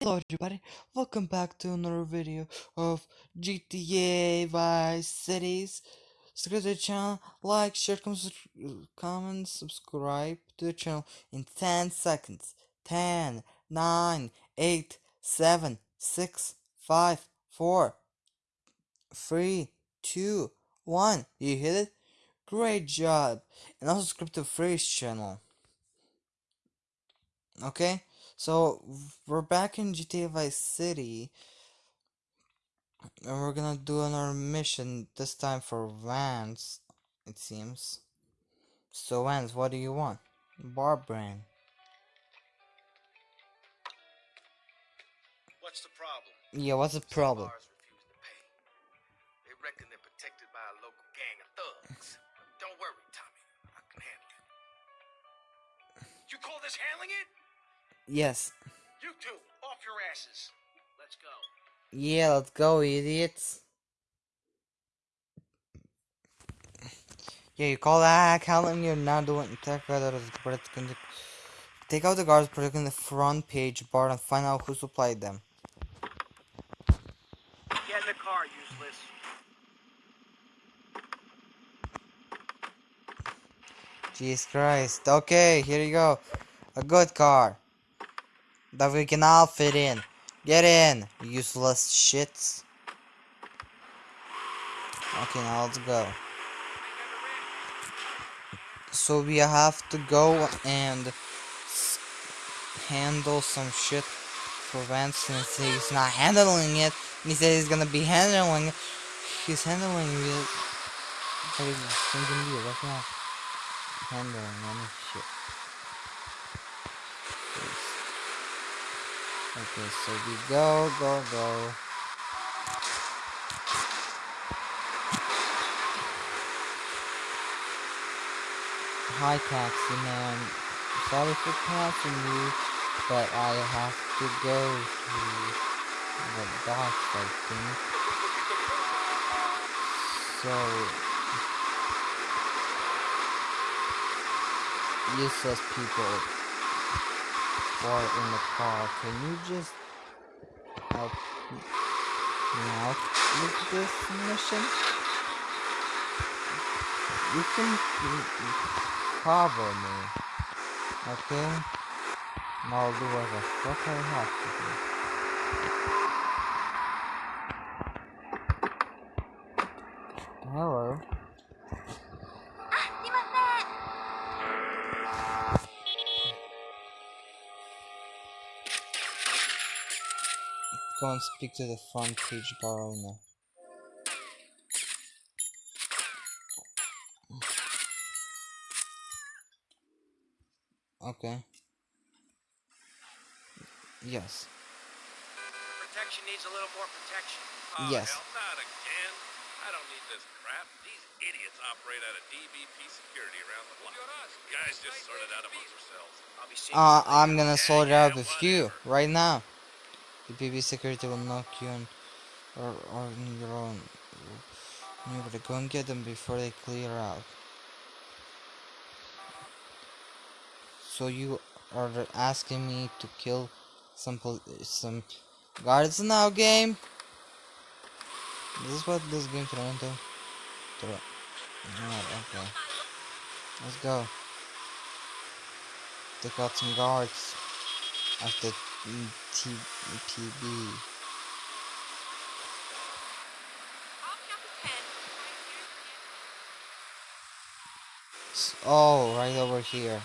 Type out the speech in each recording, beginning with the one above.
Hello everybody, welcome back to another video of GTA Vice Cities. Subscribe to the channel, like, share, com- comment, subscribe to the channel in 10 seconds. 10, 9, 8, 7, 6, 5, 4, 3, 2, 1. You hit it? Great job! And also subscribe to Freeze channel. Okay? So we're back in GTA Vice City, and we're gonna do another mission. This time for Vance, it seems. So Vance, what do you want? Barbran. What's the problem? Yeah, what's the problem? Bars refuse to pay. They reckon they're protected by a local gang of thugs. Don't worry, Tommy. I can handle it. You call this handling it? Yes. You two, off your asses. Let's go. Yeah, let's go, idiots. Yeah, you call that handling you're not doing out the Take out the guards protecting the front page bar and find out who supplied them. Get in the car, useless. Jesus Christ. Okay, here you go. A good car. That we can all fit in. Get in, useless shits. Okay, now let's go. So we have to go and handle some shit for Vance since he's not handling it. He said he's gonna be handling it. He's handling it. That's not handling any shit. Okay, so we go, go, go. Hi, taxi man. Sorry for passing you, but I have to go to the docks, I think. So, useless people are in the car, can you just help me out with this mission? You can cover me, okay? I'll do what the fuck I have to do. Go and speak to the front page bar owner. Okay. Yes. Protection needs a little more protection. Oh, Yes. hell, not again. I don't need this crap. These idiots operate out of DBP security around the block. Guys just sort it out amongst themselves. I'll be seeing Uh, you I'm gonna sort it out with you right now. The BB security will knock you on, or, on your own. You better go and get them before they clear out. So you are asking me to kill some some guards now, game? This is what this game turned into. Alright, okay. Let's go. Take out some guards after TPB. Oh, right over here.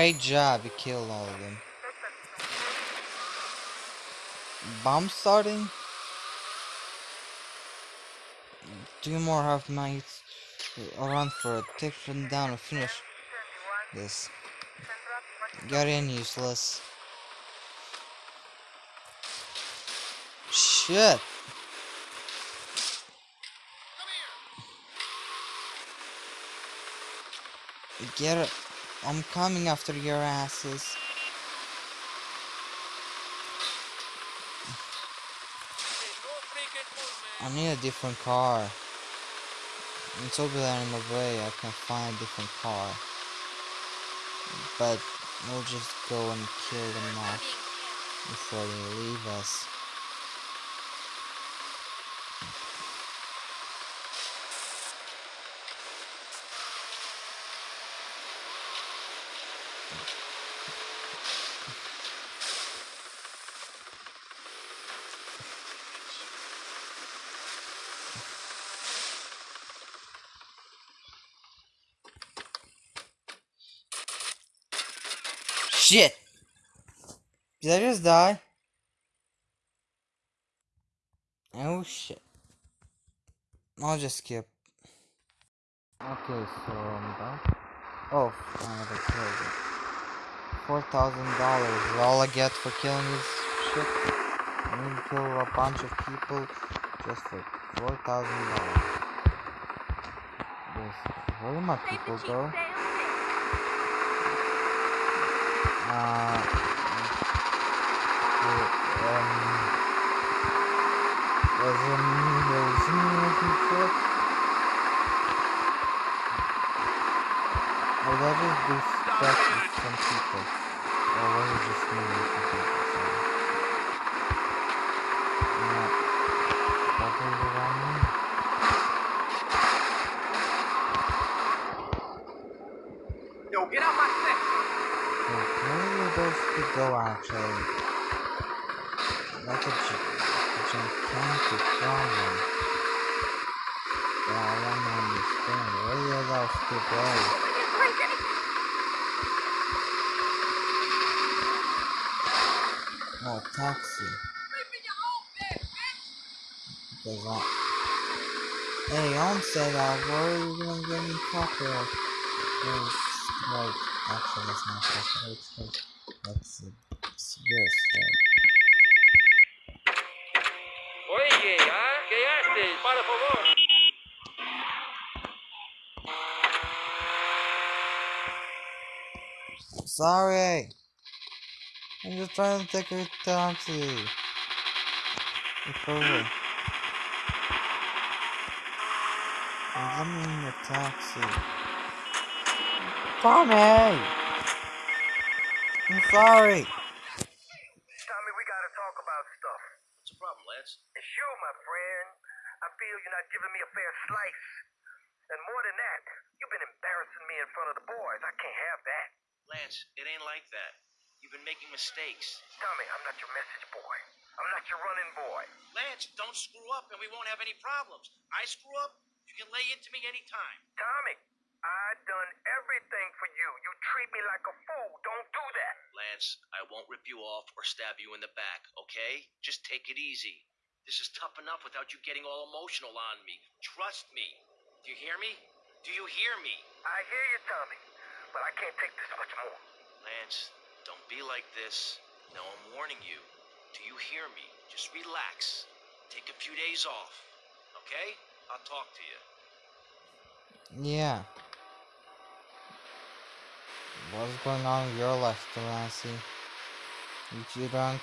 Great job, you killed all of them. Bomb starting? Two more half I'll run for it. Take them down and finish this. Get in, useless. Shit! Get it. I'm coming after your asses. I need a different car. It's over there in the way. I can find a different car. But we'll just go and kill them off before they leave us. Shit! Did I just die? Oh shit. I'll just skip. Okay, so I'm back. Oh, another kill. Four thousand dollars is all I get for killing this shit. I need to kill a bunch of people just for four thousand dollars. Yes. Where do my people go? Uh, um, was in Hiroshima or some shit? Or did I just do stuff with some people? Or was just me? Sorry. Go actually? Like a, a gigantic problem. That I to understand. Where are those to go? Oh, taxi. Because I... Hey, I'm said that. Where are you gonna get me copyright? Like, actually, that's not. It's like, that's uh, it's this. Like, Oye, ¿ah? ¿Qué haces? Para favor. Sorry. I'm just trying to take a taxi. It's over. Me in the taxi. Tommy! I'm sorry. Tommy, we gotta talk about stuff. What's the problem, Lance? It's you, my friend. I feel you're not giving me a fair slice. And more than that, you've been embarrassing me in front of the boys. I can't have that. Lance, it ain't like that. You've been making mistakes. Tommy, I'm not your message boy. I'm not your running boy. Lance, don't screw up and we won't have any problems. I screw up, you can lay into me anytime. Tommy, I done everything for you. You treat me like a fool. Don't do that. Lance, I won't rip you off or stab you in the back, okay? Just take it easy. This is tough enough without you getting all emotional on me. Trust me. Do you hear me? Do you hear me? I hear you, Tommy, but I can't take this much more. Lance, don't be like this. Now I'm warning you. Do you hear me? Just relax. Take a few days off, okay? I'll talk to you. Yeah. What's going on in your life, Delancey? You too drunk?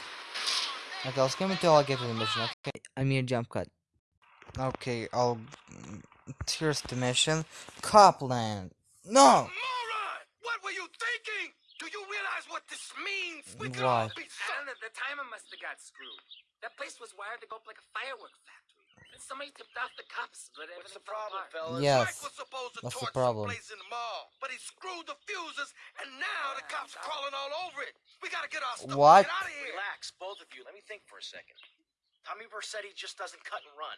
Okay, let's get until I get to the mission, okay? I mean a jump cut. Okay, I'll... Here's the mission. Copland! No! Moron! What were you thinking? Do you realize what this means? We could What? all be I don't know, the timer must have got screwed. That place was wired to go up like a firework factory. And somebody tipped off the cops, but What's everything the problem, apart. fellas? Yes. Mike was supposed to That's the problem. some place in the mall, but he screwed the fuses, and now the cops are crawling all over it. We gotta get our stuff What? and get out of here. Relax, both of you. Let me think for a second. Tommy Vercetti just doesn't cut and run.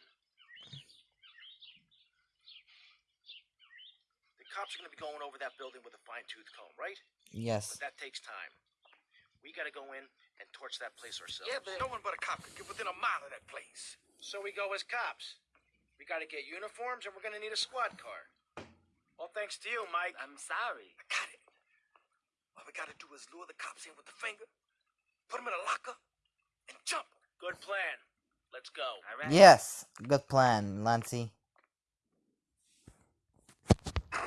The cops are going to be going over that building with a fine tooth comb, right? Yes. But that takes time. We got to go in and torch that place ourselves. Yeah, but No one but a cop could get within a mile of that place. So we go as cops. We got to get uniforms and we're going to need a squad car. Well, thanks to you, Mike. I'm sorry. I got it. All we gotta do is lure the cops in with the finger, put them in a locker, and jump. Good plan. Let's go. All right. Yes, good plan, Lancey.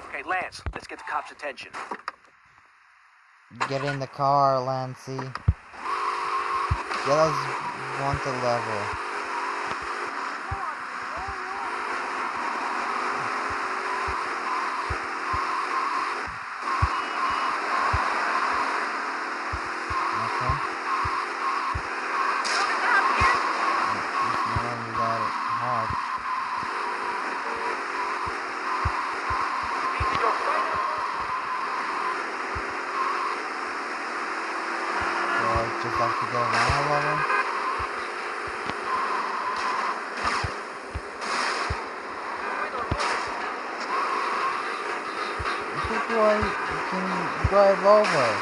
Okay, Lance, let's get the cops' attention. Get in the car, Lancey. Get us one to level. Over?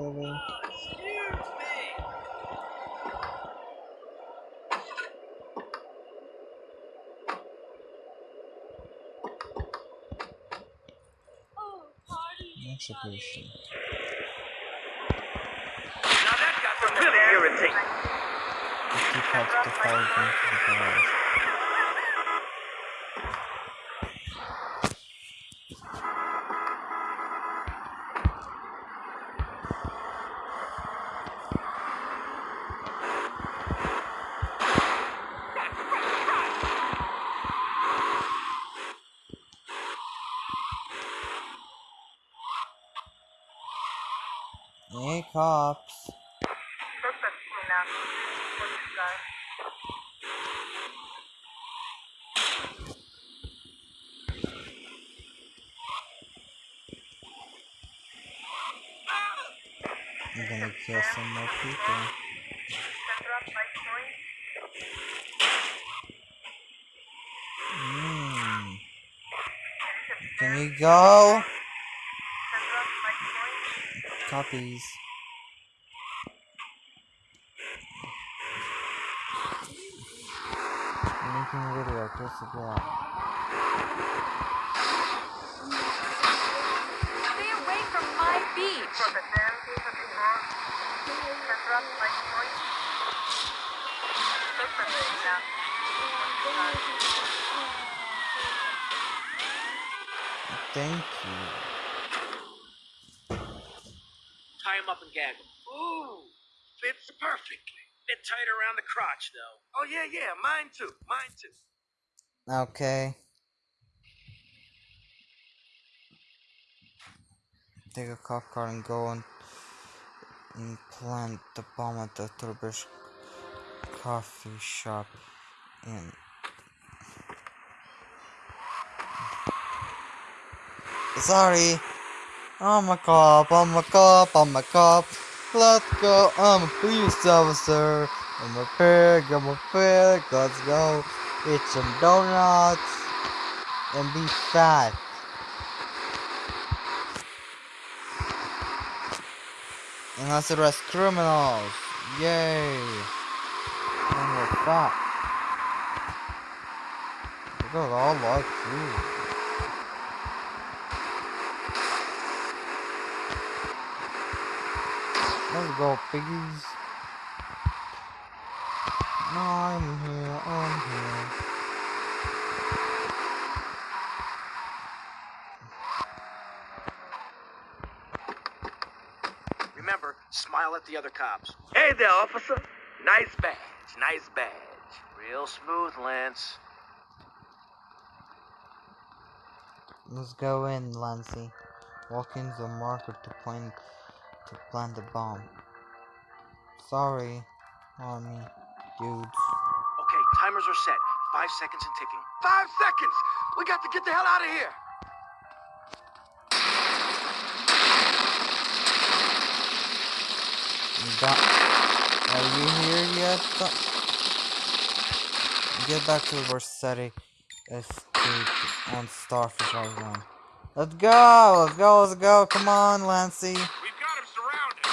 Over? Execution. Now that got really irritate. The two cops to follow them to the garage. Cops. I'm gonna kill some more people. Mm. Can you go? Copies. A video, just. Stay away from my beach. Thank you. Tie him up and gag him. Ooh, fits perfectly. Bit tight around the crotch, though. Oh yeah, yeah, mine too, mine too. Okay. Take a cop car and go and, and plant the bomb at the Turbish coffee shop in. Sorry. I'm a cop, I'm a cop, I'm a cop. Let's go, I'm a police officer. I'm a pig, I'm a pig, let's go. Eat some donuts and be fat. And let's arrest criminals. Yay. And we're fat. At all like food. Let's go, piggies. I'm here, I'm here. Remember, smile at the other cops. Hey there, officer. Nice badge, nice badge. Real smooth, Lance. Let's go in, Lancey. Walk into the market to plant to plant the bomb. Sorry, army dudes. Okay, timers are set. Five seconds and ticking. Five seconds! We got to get the hell out of here! Got, are you here yet? Get back to Vercetti Estate on Starfish Island. Let's go! Let's go, let's go! Come on, Lancy! We've got him surrounded.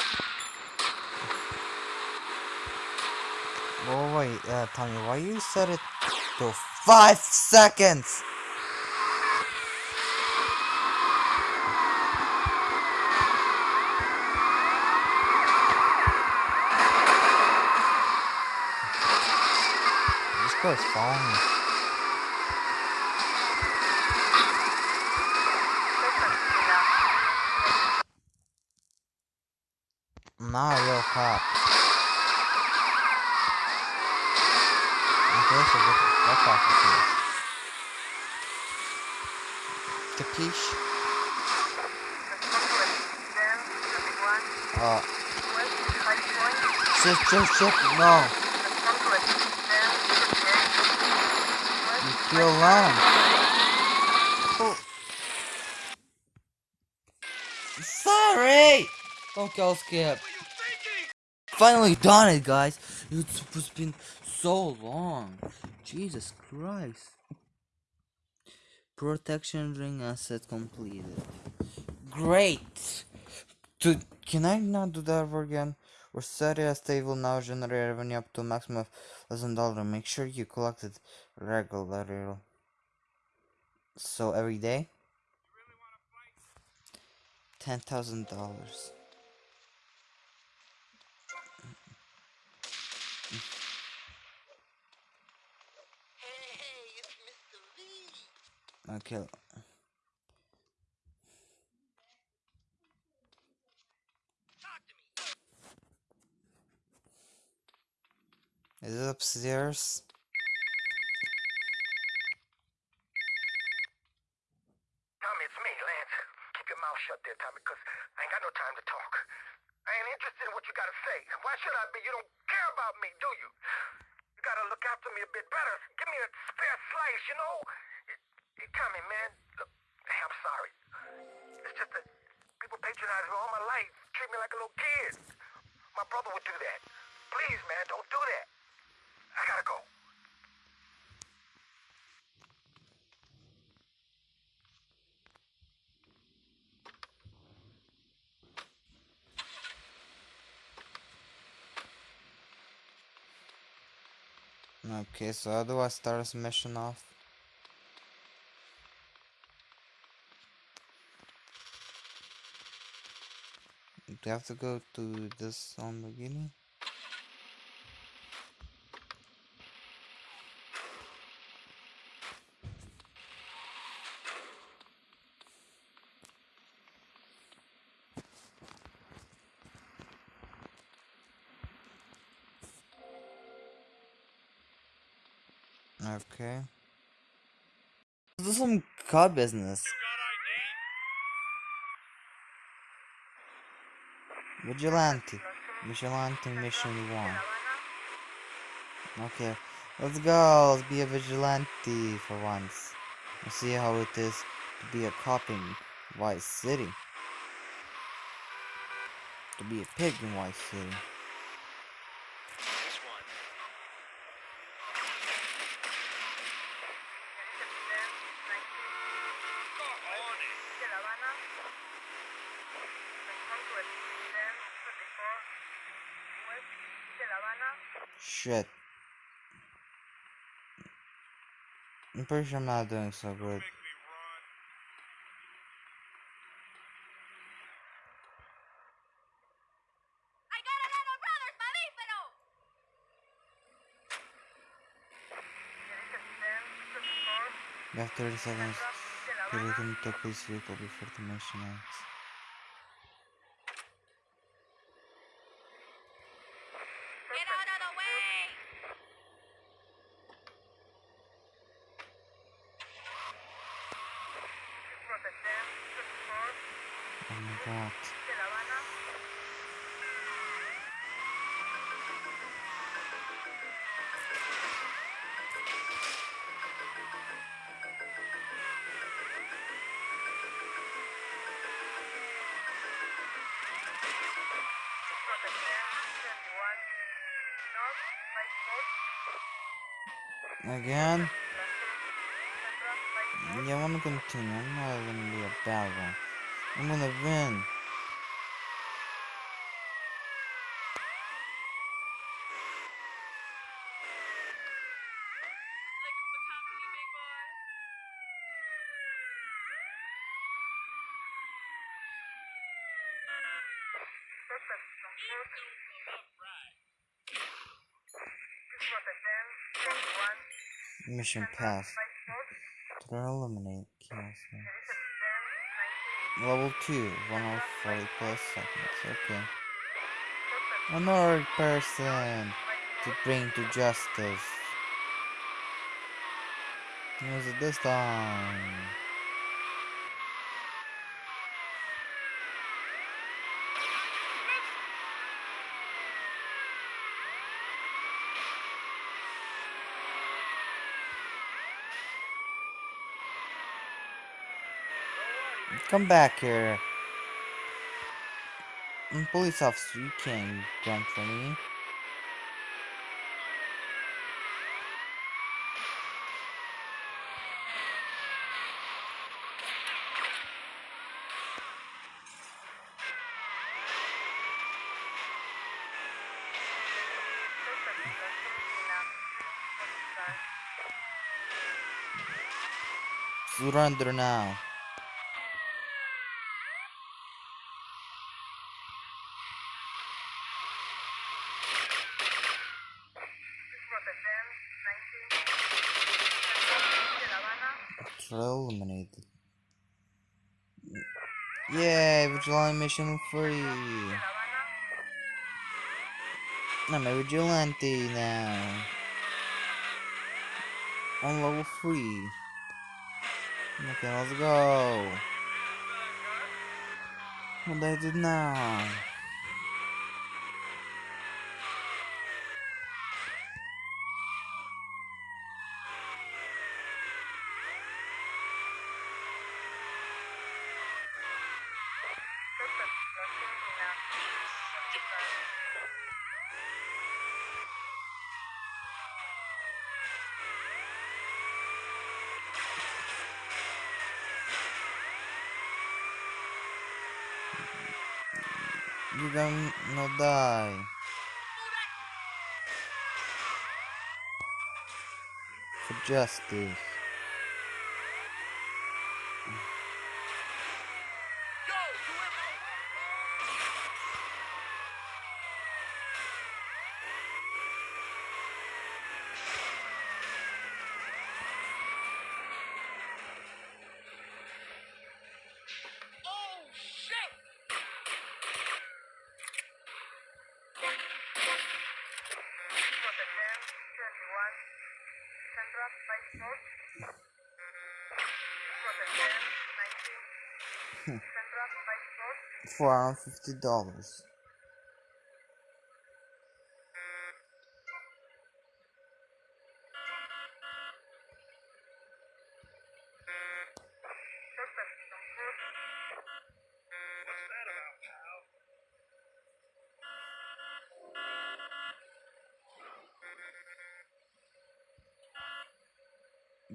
Oh wait, uh, Tommy, why you set it to five seconds? This guy's following me. I'm not a real cop. Off of here. Capiche? Uh. Shit, shit, shit, no. You kill. Oh. Sorry! Don't kill Skip. Finally done it, guys. It's been so long. Jesus Christ. Protection ring asset completed. Great! Can I not do that ever again? Rosaria State will now generate revenue up to maximum of $1,000. Make sure you collect it regularly. So every day? $10,000. I'll. Is it upstairs? Tommy, it's me, Lance. Keep your mouth shut there, Tommy, because I ain't got no time to talk. I ain't interested in what you gotta say. Why should I be? You don't care about me, do you? You gotta look after me a bit better. Give me a spare slice, you know? Hey, Tommy, man, look, I'm sorry. It's just that people patronize me all my life, treat me like a little kid. My brother would do that. Please, man, don't do that. I gotta go. Okay, so how do I start mission off? You have to go to this on the beginning? Okay. This is some car business. Vigilante. Vigilante mission one. Okay. Let's go. Let's be a vigilante for once. Let's see how it is to be a cop in Vice City. To be a pig in Vice City. Shit. I'm pretty sure I'm not doing so good. I got another brother, mamífero! You have 30 seconds to return to a police vehicle before the mission ends. Get out of the way! Oh my god. Again? Yeah, I wanna continue. I'm not gonna be a bad one. I'm gonna win. Mission passed. To eliminate chaos. Level 2, 140 plus seconds, okay. Another person to bring to justice. Is it this time? Come back here. Mm, Police officer, you can't run for me. Surrender now. Eliminated. Yay, vigilante mission free. I'm a vigilante now. On level 3. Okay, let's go. What I did now? You gonna die. For justice. Four hundred fifty dollars.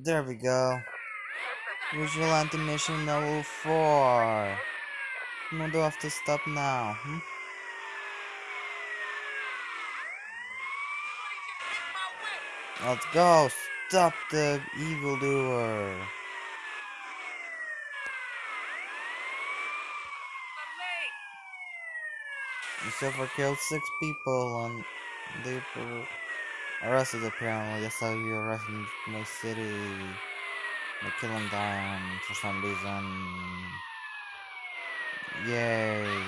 There we go. Vigilante mission level 4. No, do I have to stop now? Hmm? Let's go! Stop the evildoer! So far killed six people they were arrested apparently. That's how you arrest in my city. They kill him down for some reason. Yay.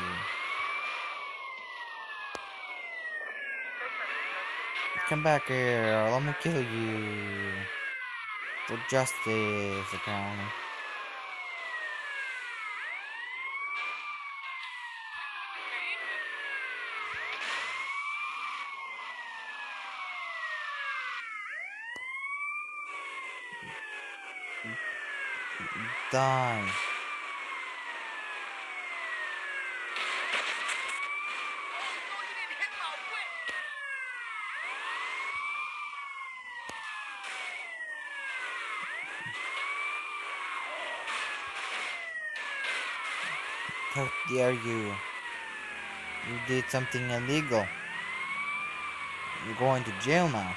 Come back here, let me kill you. For justice, apparently. die. How dare you? You did something illegal. You're going to jail now.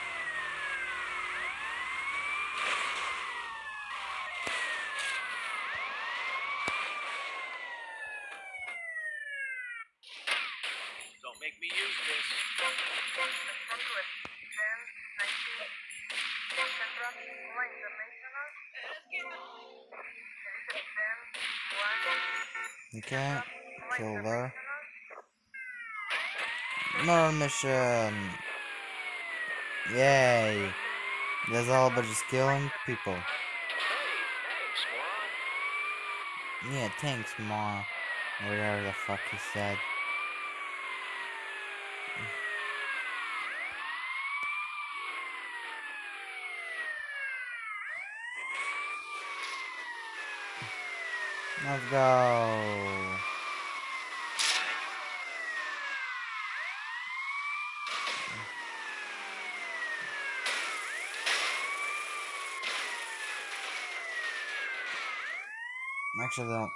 Mission. Yay. That's all about just killing people. Yeah, thanks, Ma. Whatever the fuck he said. Let's go. Actually, don't.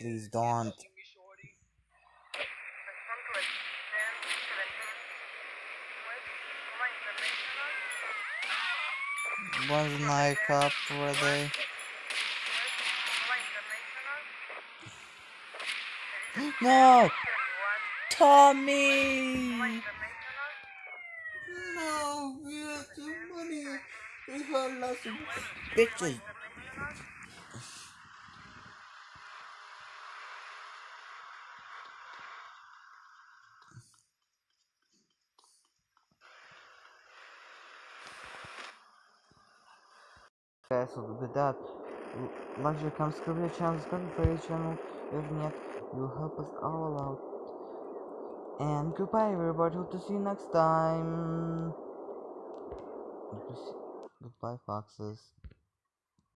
Please don't. Northwest 10, 17, Cuba International. Wasn't I a cop, were they? No! Tommy! No, we have too money. We got lots of bitches. Guys, so with that, l- like, share, comment, subscribe to the channel, subscribe to the channel. If not, you'll help us all out. And goodbye, everybody. Hope to see you next time. Goodbye, foxes.